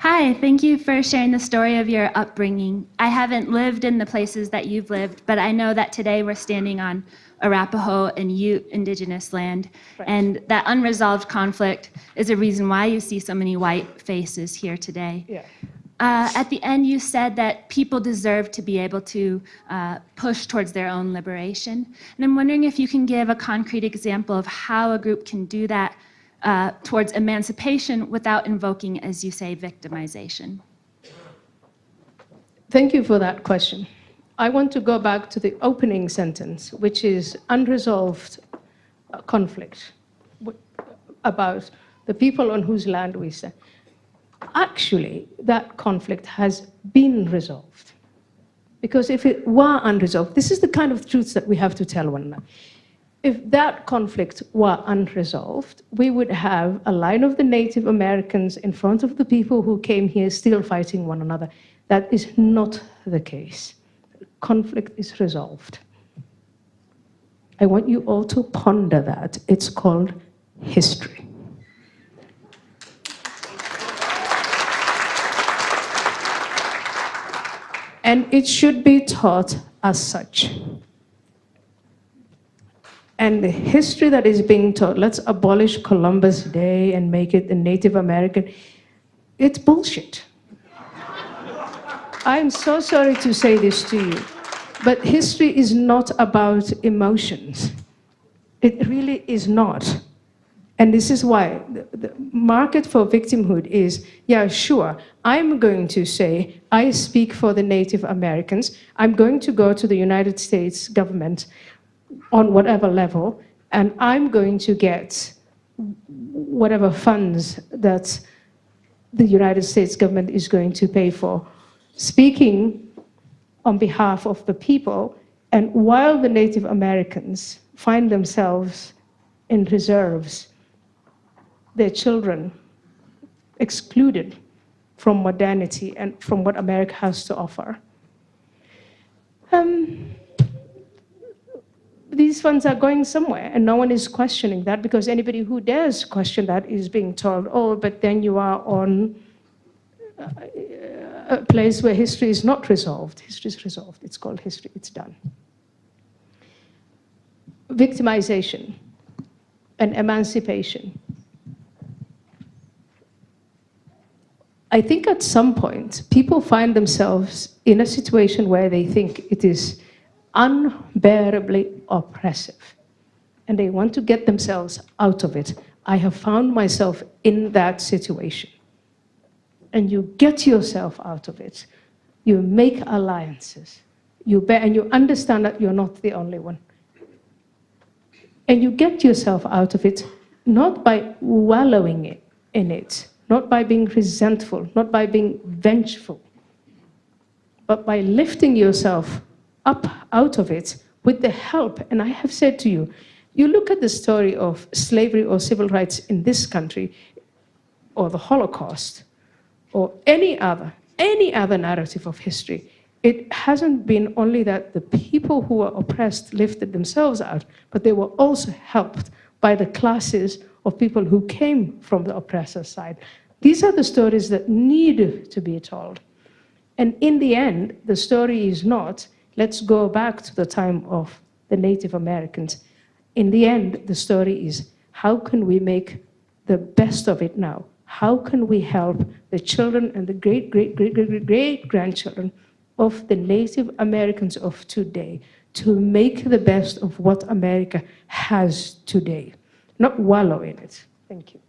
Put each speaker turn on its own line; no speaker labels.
Hi, thank you for sharing the story of your upbringing. I haven't lived in the places that you've lived, but I know that today we're standing on Arapaho and Ute indigenous land, right. and that unresolved conflict is a reason why you see so many white faces here today. Yeah. Uh, at the end, you said that people deserve to be able to uh, push towards their own liberation. And I'm wondering if you can give a concrete example of how a group can do that uh, towards emancipation without invoking, as you say, victimization?
Thank you for that question. I want to go back to the opening sentence, which is unresolved uh, conflict about the people on whose land we stand. Actually, that conflict has been resolved. Because if it were unresolved, this is the kind of truths that we have to tell one another if that conflict were unresolved, we would have a line of the Native Americans in front of the people who came here still fighting one another. That is not the case. Conflict is resolved. I want you all to ponder that. It's called history. And it should be taught as such and the history that is being taught, let's abolish Columbus Day and make it the Native American, it's bullshit. I'm so sorry to say this to you, but history is not about emotions. It really is not. And this is why the, the, market for victimhood is, yeah, sure, I'm going to say, I speak for the Native Americans. I'm going to go to the United States government on whatever level, and I'm going to get whatever funds that the United States government is going to pay for. Speaking on behalf of the people, and while the Native Americans find themselves in reserves, their children excluded from modernity and from what America has to offer. Um, these funds are going somewhere and no one is questioning that because anybody who dares question that is being told, oh, but then you are on uh, a place where history is not resolved. History is resolved. It's called history. It's done. Victimization and emancipation. I think at some point, people find themselves in a situation where they think it is unbearably oppressive. And they want to get themselves out of it. I have found myself in that situation. And you get yourself out of it. You make alliances. You bear, and you understand that you're not the only one. And you get yourself out of it not by wallowing it, in it, not by being resentful, not by being vengeful, but by lifting yourself up out of it with the help. And I have said to you, you look at the story of slavery or civil rights in this country, or the Holocaust, or any other, any other narrative of history, it hasn't been only that the people who were oppressed lifted themselves out, but they were also helped by the classes of people who came from the oppressor side. These are the stories that need to be told. And in the end, the story is not Let's go back to the time of the Native Americans. In the end, the story is how can we make the best of it now? How can we help the children and the great, great, great, great, great, grandchildren of the Native Americans of today to make the best of what America has today, not wallow in it. Thank you.